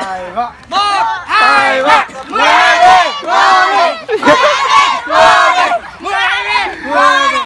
tài vạ một hai ba mười. Đi mười